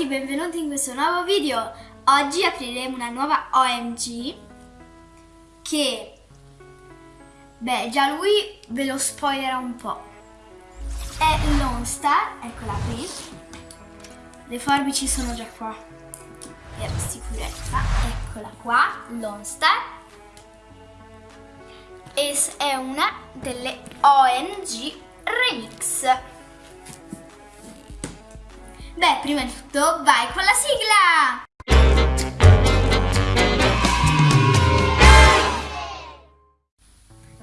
tutti, benvenuti in questo nuovo video. Oggi apriremo una nuova OMG che, beh, già lui ve lo spoilerà un po'. È Lone Star, eccola qui. Le forbici sono già qua, per sicurezza. Eccola qua, Lone Star. E è una delle OMG Remix. Beh, prima di tutto vai con la sigla!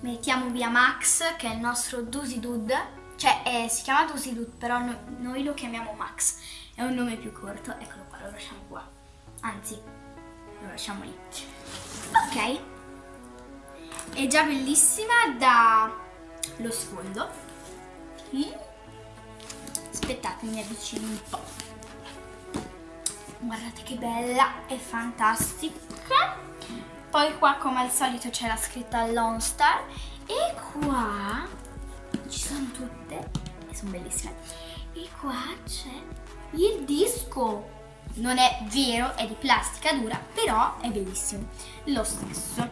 Mettiamo via Max, che è il nostro Dusy Dude. Cioè, eh, si chiama Dusy Dude, però no, noi lo chiamiamo Max. È un nome più corto. Eccolo qua, lo lasciamo qua. Anzi, lo lasciamo lì. Ok. È già bellissima da lo sfondo. Qui aspettate mi avvicino un po' guardate che bella è fantastica. Poi qua come al solito c'è la scritta Lone Star. E qua ci sono tutte e sono bellissime. E qua c'è il disco. Non è vero, è di plastica dura, però è bellissimo. Lo stesso.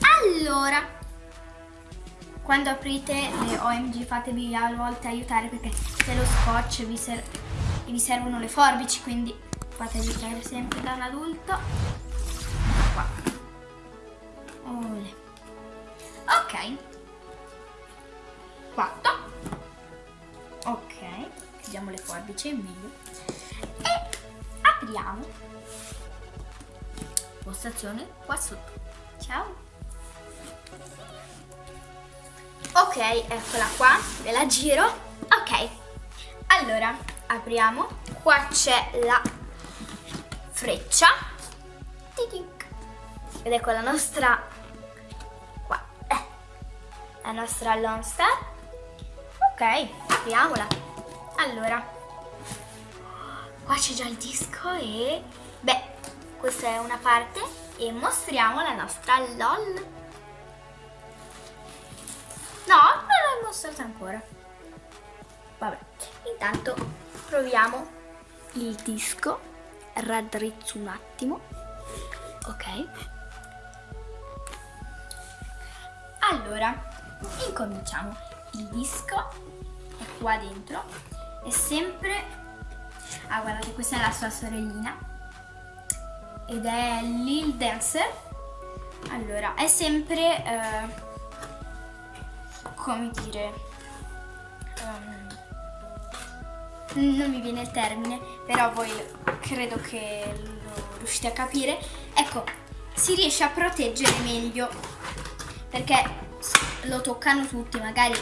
Allora, quando aprite le OMG fatevi a volte aiutare perché se lo scotch vi, ser vi servono le forbici quindi fatevi prendere sempre da un adulto. Qua. Ole. ok. 4 ok. Chiudiamo le forbici è meglio. E apriamo. Postazione qua sotto. Ciao Ok, eccola qua, ve la giro. Ok, allora apriamo. Qua c'è la freccia. Ed ecco la nostra, qua, eh, la nostra Lone Star. Ok, apriamola. Allora, qua c'è già il disco e, beh, questa è una parte e mostriamo la nostra LOL. No, non l'ho mostrata ancora. Vabbè, intanto proviamo il disco. Raddrizzo un attimo. Ok. Allora, incominciamo. Il disco è qua dentro. È sempre... Ah, guardate, questa è la sua sorellina. Ed è Lil Dancer. Allora, è sempre... Eh, come dire, um, non mi viene il termine, però voi credo che lo riuscite a capire. Ecco, si riesce a proteggere meglio perché lo toccano tutti, magari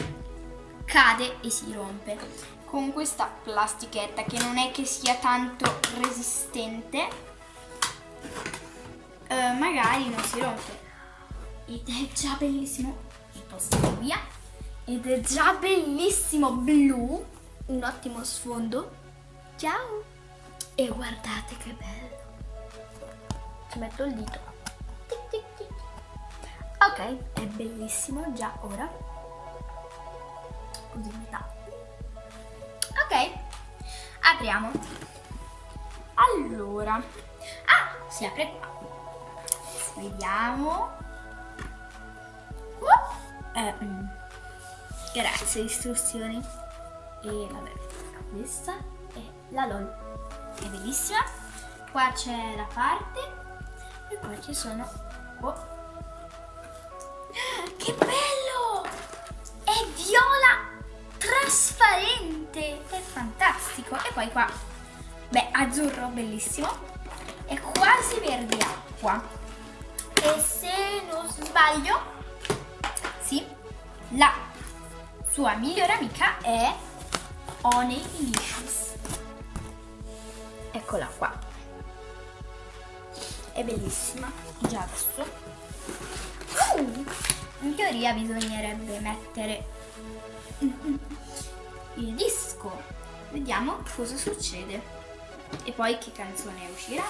cade e si rompe. Con questa plastichetta che non è che sia tanto resistente, eh, magari non si rompe. Ed è già bellissimo. Il posto via ed è già bellissimo blu, un ottimo sfondo. Ciao! E guardate che bello. Ci metto il dito. Tic, tic, tic. Ok, è bellissimo già ora. Così metà. Ok, apriamo. Allora, ah, si apre qua. Vediamo. Uh, eh, mm. Grazie, istruzioni. E vabbè, questa è la LOL. È bellissima. Qua c'è la parte e poi ci sono... Oh. Che bello! È viola trasparente! È fantastico! E poi qua, beh, azzurro, bellissimo. È quasi verde acqua. E se non sbaglio, sì, la sua migliore amica è Honey Delicious. Eccola qua. È bellissima, già adesso. Uh, in teoria bisognerebbe mettere il disco. Vediamo cosa succede. E poi che canzone uscirà.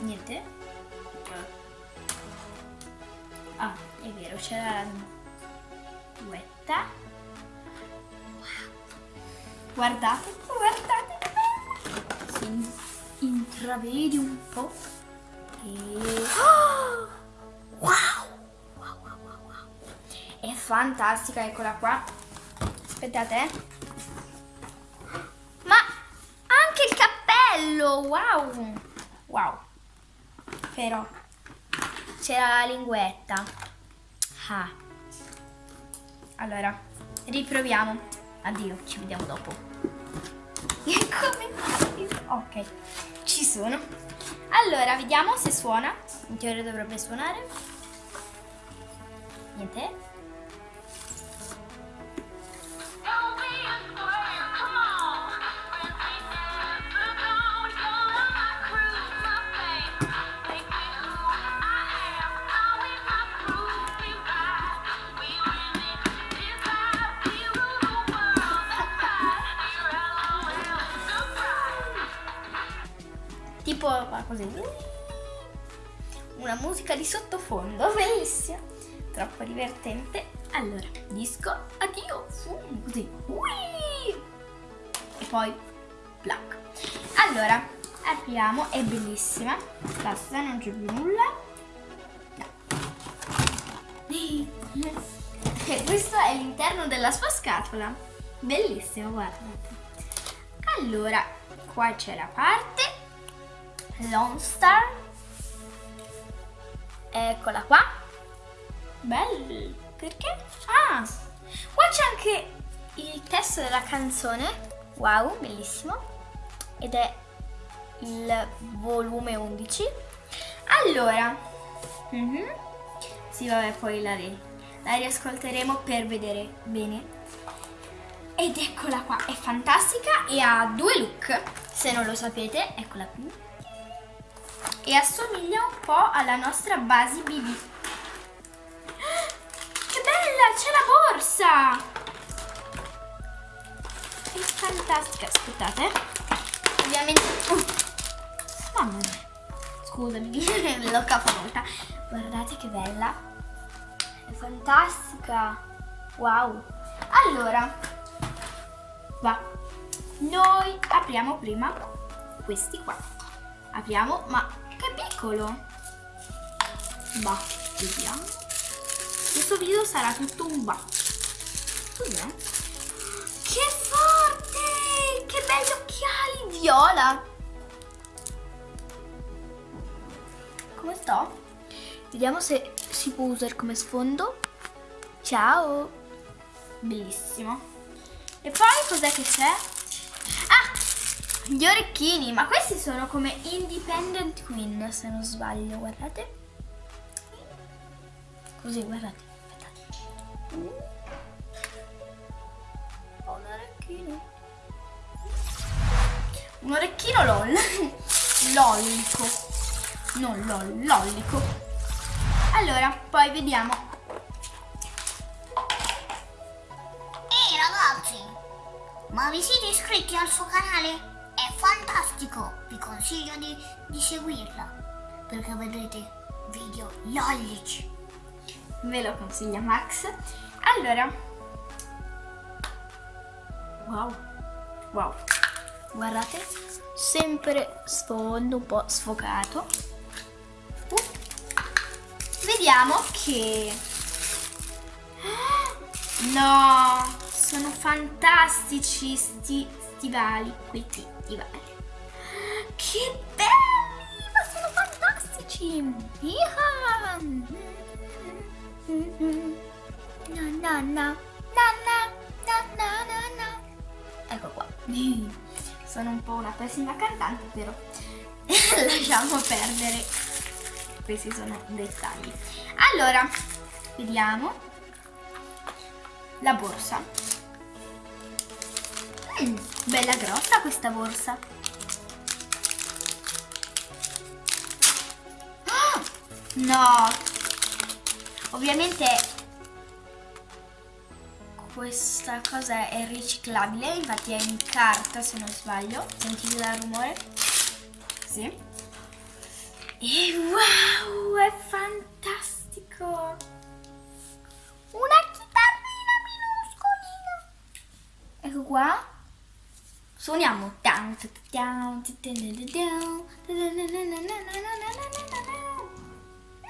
Niente. Ah, è vero, c'era la duetta. Wow. Guardate, guardate! Si intravede un po'. E... Oh! Wow! Wow, wow, wow, wow! È fantastica, eccola qua. Aspettate. eh. Ma anche il cappello! Wow! Wow! Però c'era la linguetta. Ah. Allora, riproviamo. Addio, ci vediamo dopo. Come? Ok, ci sono. Allora, vediamo se suona. In teoria dovrebbe suonare. Niente. Così. Una musica di sottofondo, bellissima. Troppo divertente. Allora, disco, addio. Così. Ui! E poi, plac. Allora, apriamo, è bellissima. Basta, non c'è più nulla. No. E questo è l'interno della sua scatola. Bellissimo, guardate. Allora, qua c'è la parte Lone Star. Eccola qua. Bello. Perché? Ah, qua c'è anche il testo della canzone. Wow, bellissimo. Ed è il volume 11. Allora, mhm. sì, vabbè, poi la, ri- la riascolteremo per vedere bene. Ed eccola qua, è fantastica e ha due look, se non lo sapete, eccola qui. E assomiglia un po' alla nostra base BB. Che bella, c'è la borsa! È fantastica, aspettate. Ovviamente... Uh, mamma mia. Scusami, l'ho capovolta. Guardate che bella. È fantastica. Wow. Allora, va. Noi apriamo prima questi qua. Apriamo, ma piccolo. Va, vediamo. Questo video sarà tutto un va. Cos'è? Che forte! Che belli occhiali viola! Come sto? Vediamo se si può usare come sfondo. Ciao! Bellissimo. E poi cos'è che c'è? Ah! Gli orecchini, ma questi sono come Independent Queen, se non sbaglio, guardate. Così, guardate. Aspettate. Ho un orecchino. Un orecchino lol. Lollico. Non lol, lollico. Allora, poi vediamo. Ehi ragazzi, ma vi siete iscritti al suo canale? Fantastico, vi consiglio di, di seguirla perché vedrete video lollici. Ve lo consiglia Max. Allora. Wow. Wow. Guardate, sempre sfondo un po' sfocato. Uh. Vediamo che... No, sono fantastici sti stivali, questi stivali. Che belli, ma sono fantastici. Iha. Na na na na na na na na na. Ecco qua. Sono un po' una pessima cantante, però lasciamo perdere. Questi sono dettagli. Allora, vediamo la borsa. Mm, bella grossa questa borsa. Ah, No, ovviamente questa cosa è riciclabile, infatti è in carta se non sbaglio. Sentite il rumore? Sì. E wow, è fantastico! Una chitarrina minuscolina. Ecco qua. Suoniamo.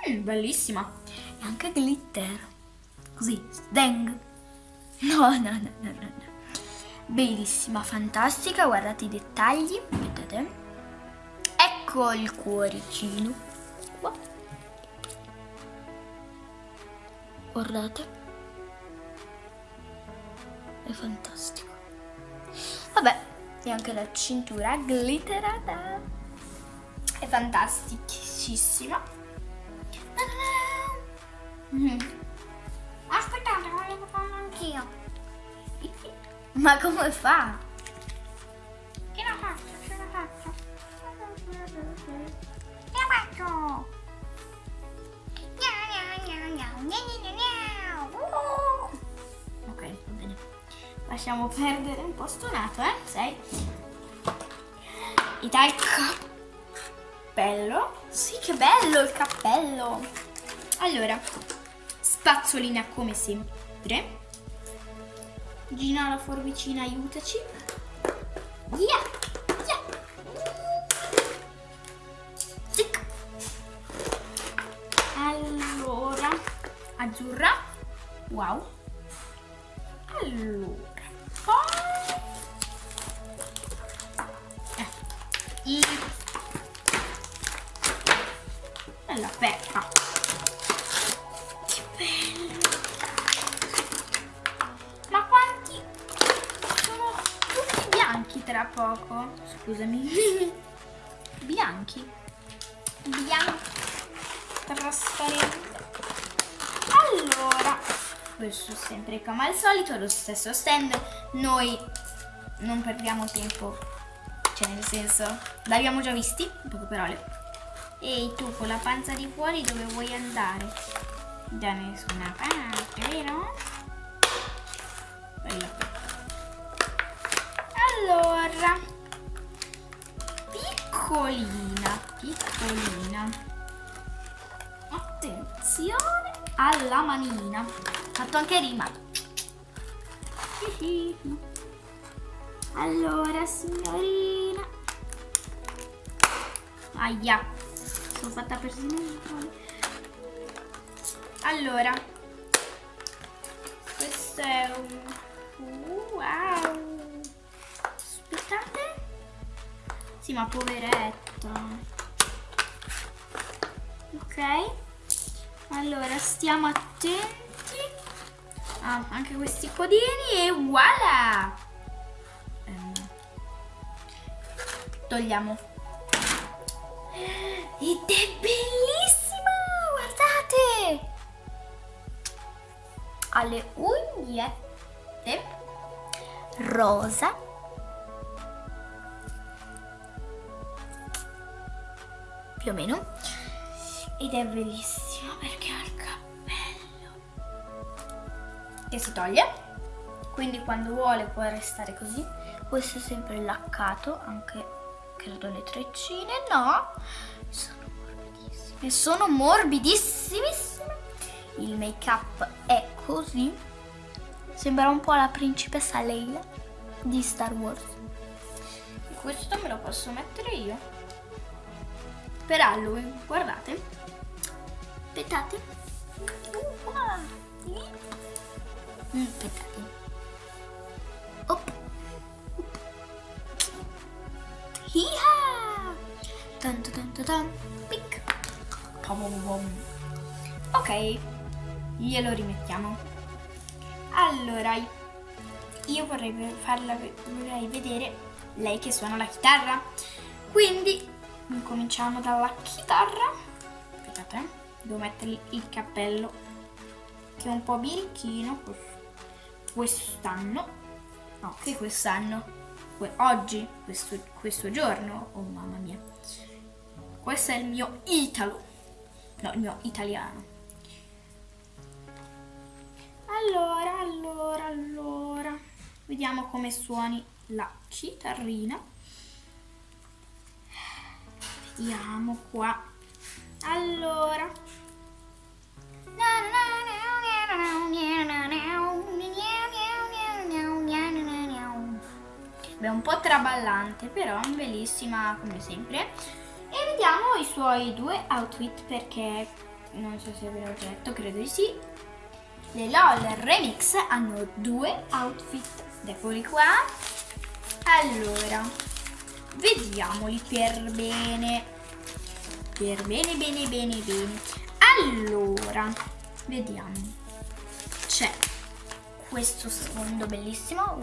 Mm, bellissima. E anche glitter. Così, deng. No, no, no, no, no. no. Bellissima, fantastica, guardate i dettagli, vedete? Ecco il cuoricino. Qua. Guardate. È fantastico. Vabbè, e anche la cintura glitterata. È fantasticissima. Mm. Aspettate, volevo farlo anch'io. Ma come fa? Che la faccio? Ce la faccio? Che la faccio? Gnau, gnau, gnau, Lasciamo perdere un po' stonato, eh? Sei? E dai cappello. Sì, che bello il cappello. Allora, spazzolina come sempre. Gina la forbicina, aiutaci. Allora, azzurra. Wow. Allora. Tra poco. Scusami. bianchi. Bianchi. Trasparenti. Allora, questo sempre come al solito, lo stesso stand. Noi non perdiamo tempo, cioè nel senso, l'abbiamo già visti, in poche parole. Ehi tu con la panza di fuori dove vuoi andare? Da nessuna parte, vero? Bella. Allora, piccolina, piccolina. Attenzione alla manina. Fatto anche rima. Allora, signorina. Aia. Sono fatta persino male. Allora. Questo è un... Wow. Aspettate. Sì, ma poveretto. Ok. Allora, stiamo attenti. Ah, anche questi codini e voilà! Ehm, togliamo. Ed è bellissima! Guardate! Ha le ugnette rosa. Più o meno. Ed è bellissima perché ha il cappello che si toglie. Quindi quando vuole può restare così. Questo è sempre laccato, anche credo le treccine. No, sono morbidissime. Sono morbidissimissime. Il make up è così. Sembra un po' la principessa Leila di Star Wars. Questo me lo posso mettere io. Per Halloween, guardate. Aspettate. Mm, Aspettate. Op. Hiha! Tan tan tan tan. Pic. Pom, pom, pom. Ok, glielo rimettiamo. Allora, io vorrei farla vorrei vedere lei che suona la chitarra. Quindi incominciamo dalla chitarra. Aspettate, eh. devo mettere il cappello che è un po' birichino quest'anno. No, che quest'anno. Que- oggi, questo, questo giorno. Oh mamma mia. Questo è il mio Italo. No, il mio italiano. Allora, allora, allora. Vediamo come suoni la chitarrina. Vediamo qua. Allora. Beh, un po' traballante, però bellissima come sempre. E vediamo i suoi due outfit perché non so se ve l'ho detto, credo di sì. Le LOL Remix hanno due outfit. Eccoli qua. Allora, vediamoli per bene. Per bene, bene, bene, bene. Allora, vediamo. C'è questo sfondo bellissimo.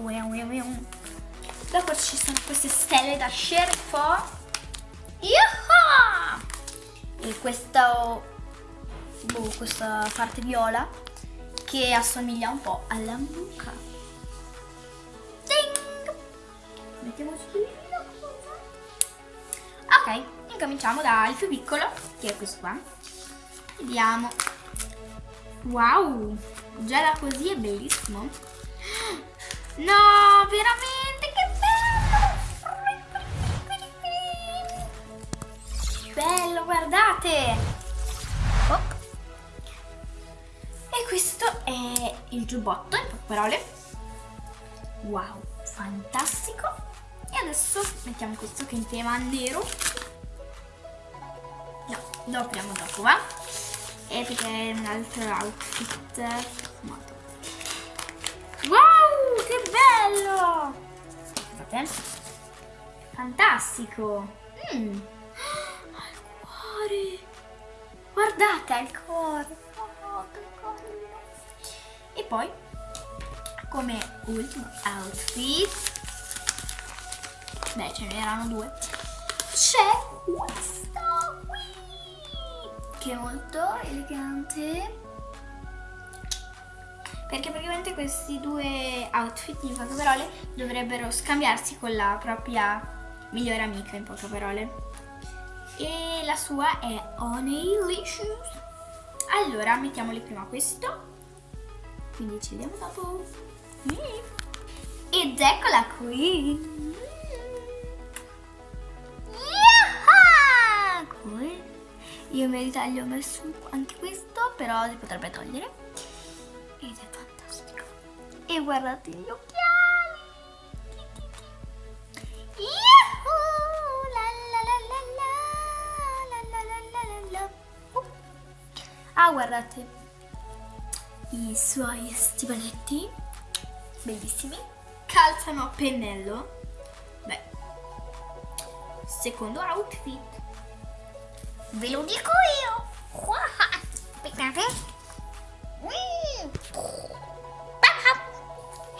Dopo ci sono queste stelle da scerfo. E questo, boh, questa parte viola che assomiglia un po' alla mucca. Ding! Mettiamo su Ok, incominciamo dal più piccolo, che è questo qua. Vediamo. Wow, già da così è bellissimo. No, veramente, che bello! Bello, guardate! Oh. E questo è il giubbotto, in poche parole. Wow, fantastico! Adesso mettiamo questo che è in tema nero. No, lo apriamo dopo, va? E perché è un altro outfit fumato. Wow, che bello! Guardate. Fantastico! Mm. Al cuore! Guardate al cuore! Oh! E poi, come ultimo outfit, beh ce n'erano due, c'è questo qui, che è molto elegante. Perché praticamente questi due outfit in poche parole dovrebbero scambiarsi con la propria migliore amica in poche parole. E la sua è Honeylicious allora mettiamoli prima questo. Quindi ci vediamo dopo. Ed eccola qui io gli ho messo anche questo però si potrebbe togliere. Ed è fantastico. E guardate gli occhiali. Ah guardate. I suoi stivaletti bellissimi. Calzano a pennello. Beh secondo outfit ve lo dico io aspettate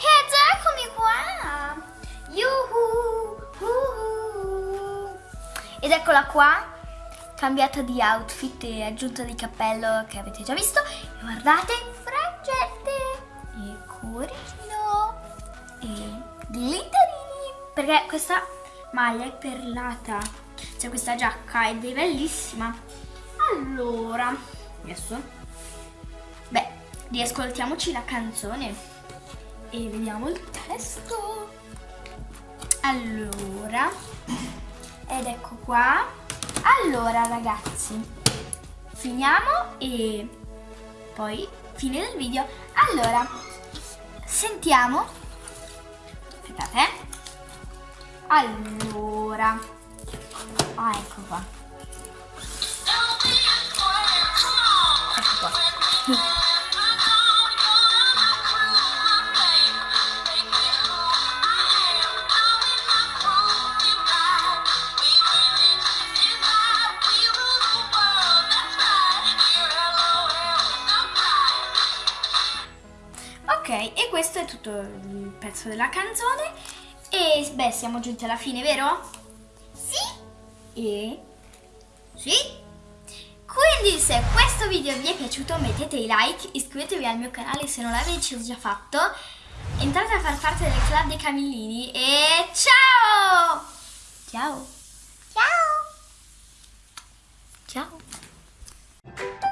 ed eccomi qua! Yuhu! Uhu. Ed eccola qua, cambiata di outfit e aggiunta di cappello che avete già visto. E guardate, frangette e cuoricino e glitterini. Perché questa maglia è perlata, c'è questa giacca ed è bellissima. Allora, adesso riascoltiamoci la canzone e vediamo il testo. Allora, ed ecco qua. Allora ragazzi, finiamo e poi fine del video. Allora, sentiamo. Aspettate. Eh. Allora. Ah, ecco qua. Ecco qua. e questo è tutto il pezzo della canzone e beh siamo giunti alla fine vero? E? Sì? Quindi se questo video vi è piaciuto mettete i like, iscrivetevi al mio canale se non l'avete già fatto, entrate a far parte del club dei Camillini e ciao! Ciao! Ciao! Ciao!